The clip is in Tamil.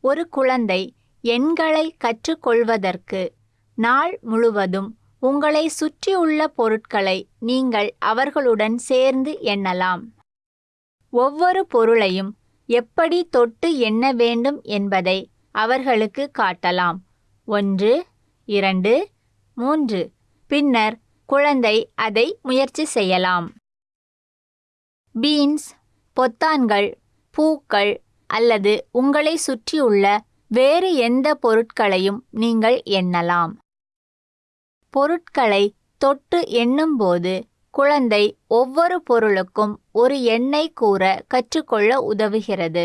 ஒரு குழந்தை எண்களை கற்றுக்கொள்வதற்கு நாள் முழுவதும் உங்களை சுற்றியுள்ள பொருட்களை நீங்கள் அவர்களுடன் சேர்ந்து எண்ணலாம். ஒவ்வொரு பொருளையும் எப்படி தொட்டு எண்ண வேண்டும் என்பதை அவர்களுக்கு காட்டலாம். ஒன்று இரண்டு மூன்று. பின்னர் குழந்தை அதை முயற்சி செய்யலாம். பீன்ஸ் பொத்தான்கள் பூக்கள் அல்லது உங்களை சுற்றியுள்ள வேறு எந்த பொருட்களையும் நீங்கள் எண்ணலாம். பொருட்களை தொட்டு எண்ணும்போது குழந்தை ஒவ்வொரு பொருளுக்கும் ஒரு எண்ணை கூற கற்றுக்கொள்ள உதவுகிறது.